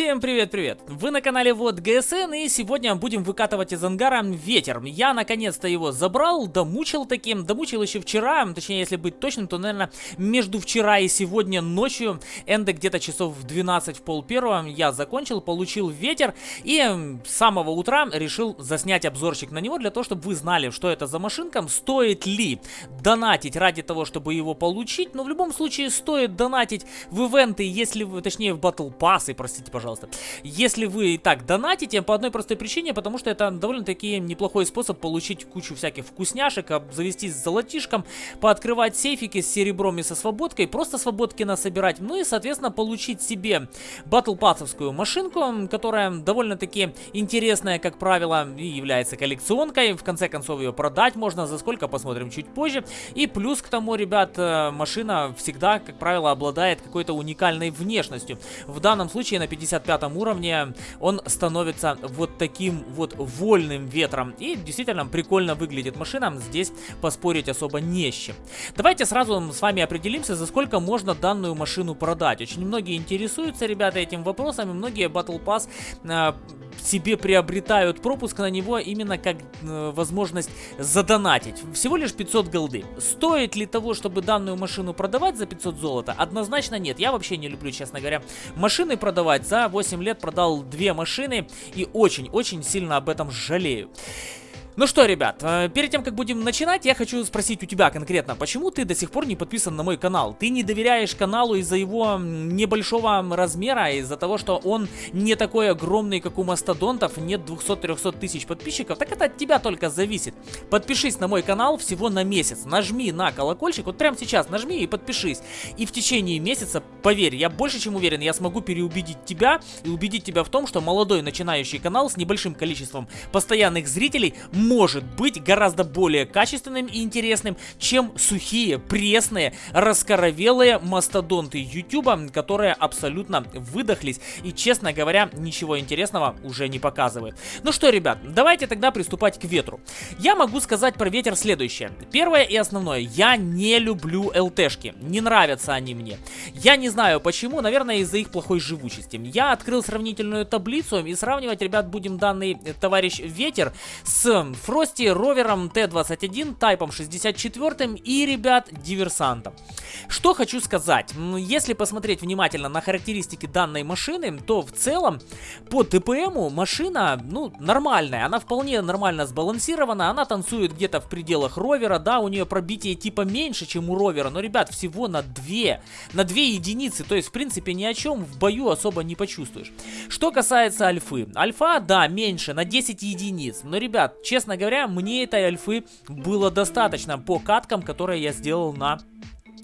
Всем привет-привет! Вы на канале Вот ГСН и сегодня будем выкатывать из ангара ветер. Я наконец-то его забрал, домучил таким, домучил еще вчера, точнее если быть точным, то наверное между вчера и сегодня ночью, энда где-то часов в 12 в пол первого я закончил, получил ветер и с самого утра решил заснять обзорчик на него для того, чтобы вы знали, что это за машинка, стоит ли донатить ради того, чтобы его получить, но в любом случае стоит донатить в ивенты, если вы, точнее в батл пассы, простите, пожалуйста пожалуйста. Если вы и так донатите, по одной простой причине, потому что это довольно-таки неплохой способ получить кучу всяких вкусняшек, завестись с золотишком, пооткрывать сейфики с серебром и со свободкой, просто свободки насобирать, ну и, соответственно, получить себе батлпассовскую машинку, которая довольно-таки интересная, как правило, и является коллекционкой. В конце концов, ее продать можно, за сколько, посмотрим чуть позже. И плюс к тому, ребят, э, машина всегда, как правило, обладает какой-то уникальной внешностью. В данном случае на 50 55 уровне он становится вот таким вот вольным ветром. И действительно прикольно выглядит машина, здесь поспорить особо не с чем. Давайте сразу с вами определимся, за сколько можно данную машину продать. Очень многие интересуются, ребята, этим вопросом, и многие Battle Pass э, себе приобретают пропуск на него именно как э, возможность задонатить. Всего лишь 500 голды. Стоит ли того, чтобы данную машину продавать за 500 золота? Однозначно нет. Я вообще не люблю, честно говоря, машины продавать. За 8 лет продал две машины и очень-очень сильно об этом жалею. Ну что, ребят, э, перед тем, как будем начинать, я хочу спросить у тебя конкретно, почему ты до сих пор не подписан на мой канал? Ты не доверяешь каналу из-за его небольшого размера, из-за того, что он не такой огромный, как у мастодонтов, нет 200-300 тысяч подписчиков? Так это от тебя только зависит. Подпишись на мой канал всего на месяц, нажми на колокольчик, вот прямо сейчас нажми и подпишись. И в течение месяца, поверь, я больше чем уверен, я смогу переубедить тебя и убедить тебя в том, что молодой начинающий канал с небольшим количеством постоянных зрителей может быть гораздо более качественным и интересным, чем сухие, пресные, раскоровелые мастодонты Ютуба, которые абсолютно выдохлись и, честно говоря, ничего интересного уже не показывают. Ну что, ребят, давайте тогда приступать к ветру. Я могу сказать про ветер следующее. Первое и основное, я не люблю ЛТшки, не нравятся они мне. Я не знаю почему, наверное из-за их плохой живучести. Я открыл сравнительную таблицу и сравнивать, ребят, будем данный э, товарищ ветер с Фрости, ровером Т-21, Тайпом 64 и, ребят, диверсантом. Что хочу сказать, если посмотреть внимательно на характеристики данной машины, то в целом по ТПМу машина, ну, нормальная, она вполне нормально сбалансирована, она танцует где-то в пределах ровера, да, у нее пробитие типа меньше, чем у ровера, но, ребят, всего на 2, на 2 единицы, то есть, в принципе, ни о чем в бою особо не почувствуешь. Что касается альфы, альфа, да, меньше, на 10 единиц, но, ребят, честно честно говоря, мне этой альфы было достаточно по каткам, которые я сделал на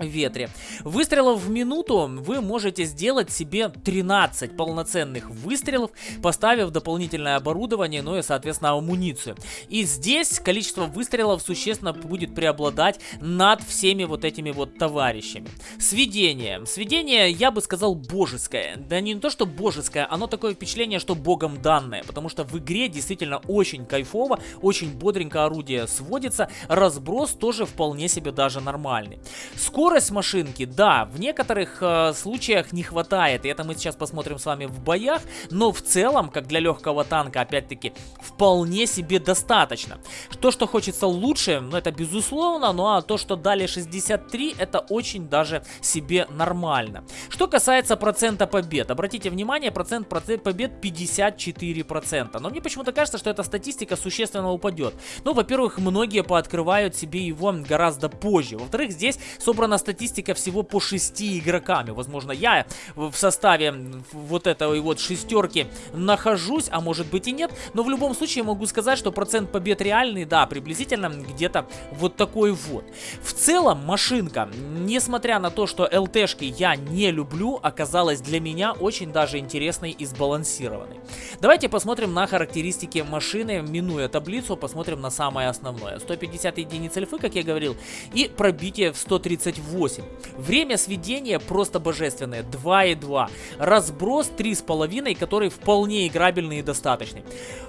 ветре. Выстрелов в минуту вы можете сделать себе 13 полноценных выстрелов, поставив дополнительное оборудование, ну и, соответственно, амуницию. И здесь количество выстрелов существенно будет преобладать над всеми вот этими вот товарищами. Сведение. Сведение, я бы сказал, божеское. Да не то, что божеское, оно такое впечатление, что богом данное, потому что в игре действительно очень кайфово, очень бодренько орудие сводится, разброс тоже вполне себе даже нормальный. Скорость Скорость машинки, да, в некоторых э, случаях не хватает, и это мы сейчас посмотрим с вами в боях, но в целом, как для легкого танка, опять-таки, вполне себе достаточно. То, что хочется лучше, ну это безусловно, ну а то, что дали 63, это очень даже себе нормально. Что касается процента побед, обратите внимание, процент, процент побед 54%, но мне почему-то кажется, что эта статистика существенно упадет. Ну, во-первых, многие пооткрывают себе его гораздо позже, во-вторых, здесь собрана статистика всего по 6 игроками. Возможно, я в составе вот этой вот шестерки нахожусь, а может быть и нет. Но в любом случае могу сказать, что процент побед реальный, да, приблизительно где-то вот такой вот. В целом, машинка, несмотря на то, что ЛТшки я не люблю, оказалась для меня очень даже интересной и сбалансированной. Давайте посмотрим на характеристики машины, минуя таблицу, посмотрим на самое основное. 150 единиц альфы, как я говорил, и пробитие в 138 8. Время сведения просто божественное, 2,2. Разброс 3,5, который вполне играбельный и достаточный.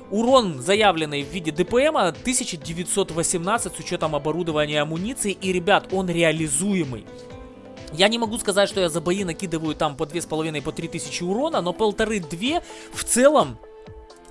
Урон, заявленный в виде ДПМа, 1918 с учетом оборудования и амуниции. И, ребят, он реализуемый. Я не могу сказать, что я за бои накидываю там по 2,5, по 3 тысячи урона, но полторы-две в целом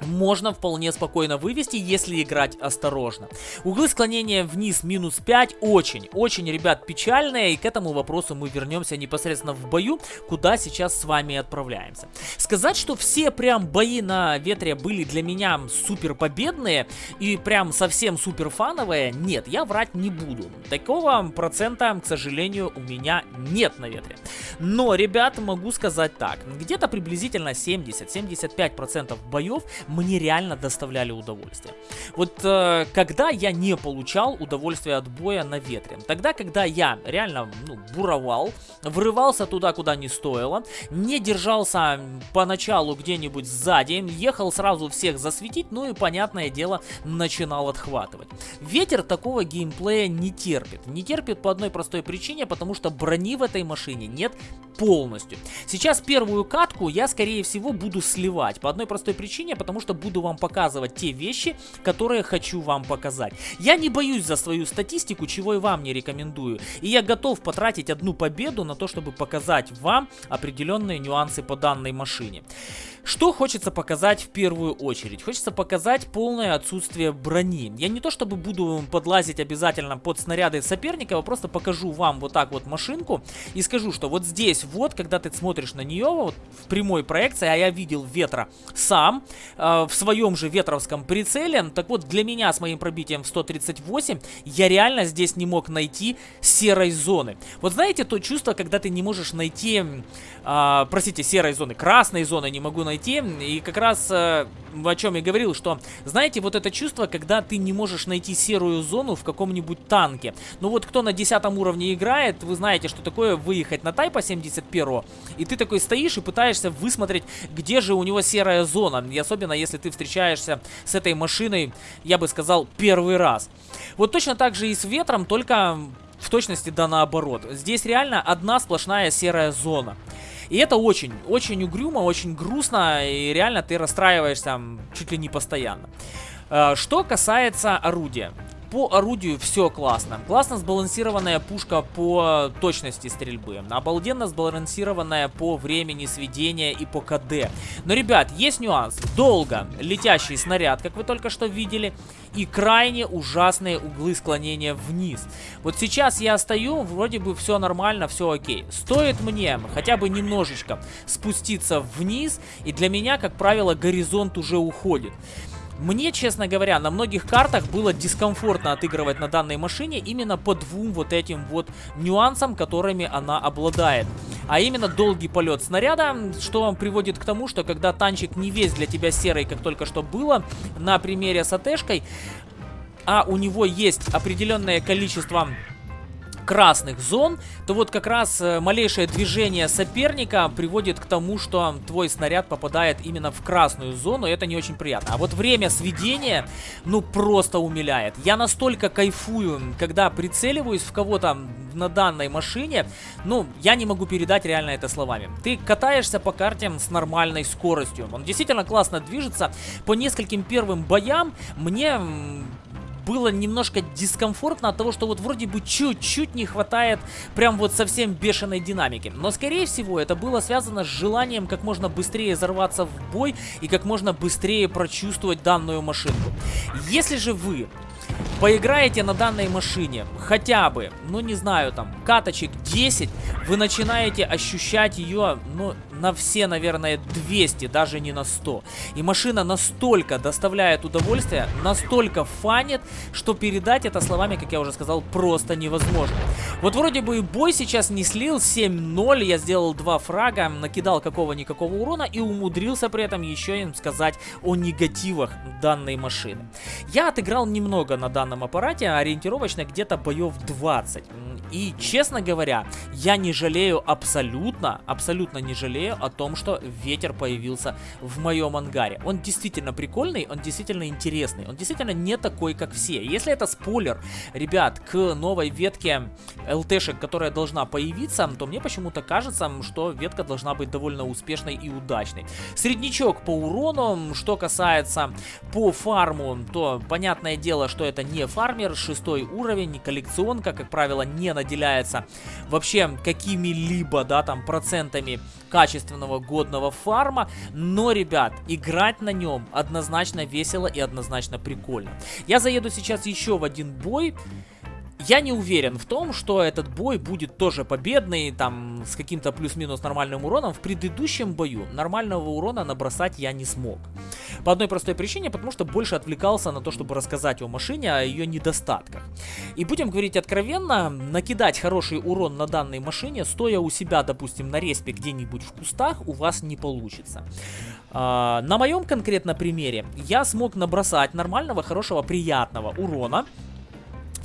можно вполне спокойно вывести, если играть осторожно. Углы склонения вниз минус 5 очень, очень, ребят, печальные, и к этому вопросу мы вернемся непосредственно в бою, куда сейчас с вами отправляемся. Сказать, что все прям бои на ветре были для меня супер победные и прям совсем супер фановые, нет, я врать не буду. Такого процента, к сожалению, у меня нет на ветре. Но, ребят, могу сказать так, где-то приблизительно 70-75% боев мне реально доставляли удовольствие. Вот э, когда я не получал удовольствия от боя на ветре, тогда, когда я реально ну, буровал, врывался туда, куда не стоило, не держался поначалу где-нибудь сзади, ехал сразу всех засветить, ну и, понятное дело, начинал отхватывать. Ветер такого геймплея не терпит. Не терпит по одной простой причине, потому что брони в этой машине нет полностью. Сейчас первую катку я, скорее всего, буду сливать. По одной простой причине, потому что буду вам показывать те вещи, которые хочу вам показать. Я не боюсь за свою статистику, чего и вам не рекомендую. И я готов потратить одну победу на то, чтобы показать вам определенные нюансы по данной машине. Что хочется показать в первую очередь? Хочется показать полное отсутствие брони. Я не то чтобы буду подлазить обязательно под снаряды соперника, а просто покажу вам вот так вот машинку и скажу, что вот здесь вот, когда ты смотришь на нее вот в прямой проекции, а я видел ветра сам э, в своем же ветровском прицеле, так вот для меня с моим пробитием в 138 я реально здесь не мог найти серой зоны. Вот знаете то чувство, когда ты не можешь найти, э, простите, серой зоны, красной зоны не могу найти найти. И как раз э, о чем я говорил, что, знаете, вот это чувство, когда ты не можешь найти серую зону в каком-нибудь танке. Ну вот кто на 10 уровне играет, вы знаете, что такое выехать на Тайпа 71 и ты такой стоишь и пытаешься высмотреть, где же у него серая зона. И особенно, если ты встречаешься с этой машиной, я бы сказал, первый раз. Вот точно так же и с ветром, только в точности да наоборот. Здесь реально одна сплошная серая зона. И это очень, очень угрюмо, очень грустно, и реально ты расстраиваешься чуть ли не постоянно. Э, что касается орудия. По орудию все классно. Классно сбалансированная пушка по точности стрельбы. Обалденно сбалансированная по времени сведения и по КД. Но, ребят, есть нюанс. Долго летящий снаряд, как вы только что видели, и крайне ужасные углы склонения вниз. Вот сейчас я стою, вроде бы все нормально, все окей. Стоит мне хотя бы немножечко спуститься вниз, и для меня, как правило, горизонт уже уходит. Мне, честно говоря, на многих картах было дискомфортно отыгрывать на данной машине именно по двум вот этим вот нюансам, которыми она обладает. А именно долгий полет снаряда, что приводит к тому, что когда танчик не весь для тебя серый, как только что было, на примере с АТшкой, а у него есть определенное количество красных зон, то вот как раз э, малейшее движение соперника приводит к тому, что твой снаряд попадает именно в красную зону, и это не очень приятно. А вот время сведения, ну, просто умиляет. Я настолько кайфую, когда прицеливаюсь в кого-то на данной машине, ну, я не могу передать реально это словами. Ты катаешься по карте с нормальной скоростью. Он действительно классно движется. По нескольким первым боям мне было немножко дискомфортно от того, что вот вроде бы чуть-чуть не хватает прям вот совсем бешеной динамики. Но скорее всего это было связано с желанием как можно быстрее взорваться в бой и как можно быстрее прочувствовать данную машинку. Если же вы поиграете на данной машине хотя бы, ну не знаю, там, каточек 10, вы начинаете ощущать ее, ну, на все, наверное, 200, даже не на 100. И машина настолько доставляет удовольствие, настолько фанит, что передать это словами, как я уже сказал, просто невозможно. Вот вроде бы и бой сейчас не слил, 7-0, я сделал два фрага, накидал какого-никакого урона и умудрился при этом еще им сказать о негативах данной машины. Я отыграл немного на данном аппарате, ориентировочно где-то боев 20. И, честно говоря, я не жалею абсолютно, абсолютно не жалею о том, что ветер появился в моем ангаре. Он действительно прикольный, он действительно интересный, он действительно не такой, как все. Если это спойлер, ребят, к новой ветке ЛТшек, которая должна появиться, то мне почему-то кажется, что ветка должна быть довольно успешной и удачной. Среднячок по урону, что касается по фарму, то понятное дело, что это не фармер, шестой уровень, коллекционка, как правило, не наделяется вообще какими-либо, да, там, процентами качественного годного фарма, но, ребят, играть на нем однозначно весело и однозначно прикольно. Я заеду сейчас еще в один бой, я не уверен в том, что этот бой будет тоже победный, там, с каким-то плюс-минус нормальным уроном. В предыдущем бою нормального урона набросать я не смог. По одной простой причине, потому что больше отвлекался на то, чтобы рассказать о машине, о ее недостатках. И будем говорить откровенно, накидать хороший урон на данной машине, стоя у себя, допустим, на респе где-нибудь в кустах, у вас не получится. А, на моем конкретно примере я смог набросать нормального, хорошего, приятного урона,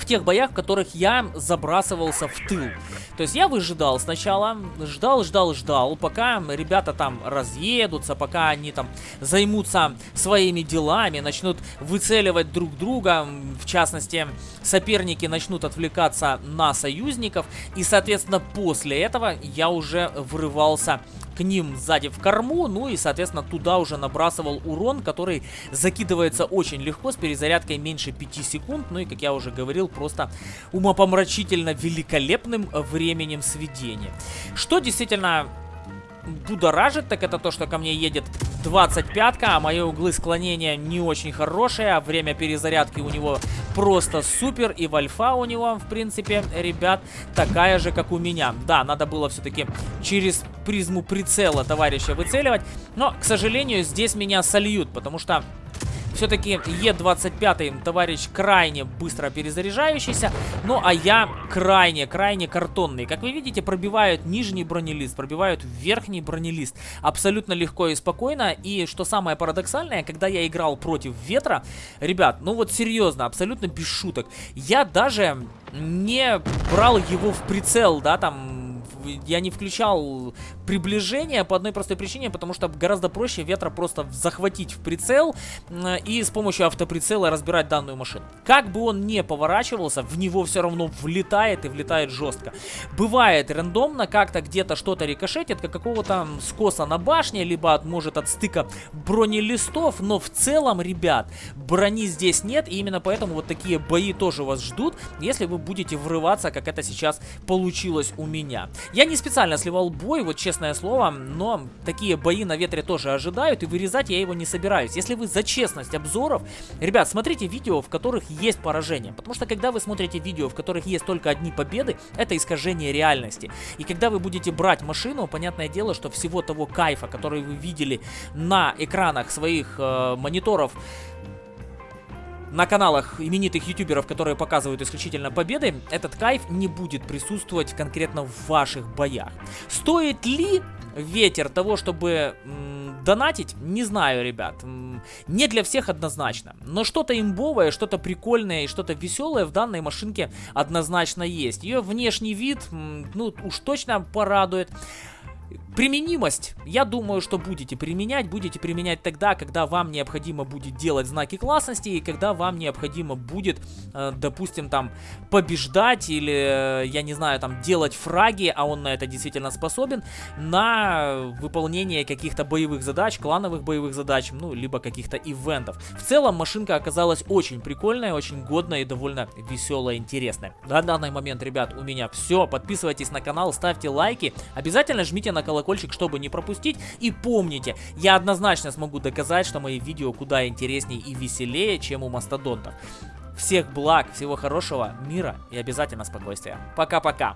тех боях, в которых я забрасывался в тыл. То есть я выжидал сначала, ждал, ждал, ждал, пока ребята там разъедутся, пока они там займутся своими делами, начнут выцеливать друг друга, в частности, соперники начнут отвлекаться на союзников, и, соответственно, после этого я уже врывался к ним сзади в корму, ну и, соответственно, туда уже набрасывал урон, который закидывается очень легко, с перезарядкой меньше 5 секунд, ну и, как я уже говорил, просто умопомрачительно великолепным временем сведения. Что действительно будоражит, так это то, что ко мне едет 25-ка, а мои углы склонения не очень хорошие, а время перезарядки у него просто супер, и вальфа у него, в принципе, ребят, такая же, как у меня. Да, надо было все-таки через призму прицела товарища выцеливать, но, к сожалению, здесь меня сольют, потому что все-таки Е25 товарищ крайне быстро перезаряжающийся. Ну, а я крайне, крайне картонный. Как вы видите, пробивают нижний бронелист, пробивают верхний бронелист. Абсолютно легко и спокойно. И что самое парадоксальное, когда я играл против ветра, ребят, ну вот серьезно, абсолютно без шуток. Я даже не брал его в прицел, да, там я не включал приближение по одной простой причине, потому что гораздо проще ветра просто захватить в прицел и с помощью автоприцела разбирать данную машину. Как бы он не поворачивался, в него все равно влетает и влетает жестко. Бывает рандомно, как-то где-то что-то рикошетит, как какого-то скоса на башне, либо от, может от стыка бронелистов, но в целом, ребят, брони здесь нет, и именно поэтому вот такие бои тоже вас ждут, если вы будете врываться, как это сейчас получилось у меня. Я не специально сливал бой, вот честное слово, но такие бои на ветре тоже ожидают, и вырезать я его не собираюсь. Если вы за честность обзоров, ребят, смотрите видео, в которых есть поражение. Потому что когда вы смотрите видео, в которых есть только одни победы, это искажение реальности. И когда вы будете брать машину, понятное дело, что всего того кайфа, который вы видели на экранах своих э, мониторов, на каналах именитых ютуберов, которые показывают исключительно победы, этот кайф не будет присутствовать конкретно в ваших боях. Стоит ли ветер того, чтобы донатить, не знаю, ребят. Не для всех однозначно. Но что-то имбовое, что-то прикольное и что-то веселое в данной машинке однозначно есть. Ее внешний вид, ну, уж точно порадует. Применимость, я думаю, что будете применять, будете применять тогда, когда вам необходимо будет делать знаки классности и когда вам необходимо будет, э, допустим, там, побеждать или, э, я не знаю, там, делать фраги, а он на это действительно способен, на выполнение каких-то боевых задач, клановых боевых задач, ну, либо каких-то ивентов. В целом, машинка оказалась очень прикольная, очень годная и довольно веселая, интересная. На данный момент, ребят, у меня все. Подписывайтесь на канал, ставьте лайки, обязательно жмите на колокольчик колокольчик, чтобы не пропустить. И помните, я однозначно смогу доказать, что мои видео куда интереснее и веселее, чем у мастодонтов. Всех благ, всего хорошего, мира и обязательно спокойствия. Пока-пока.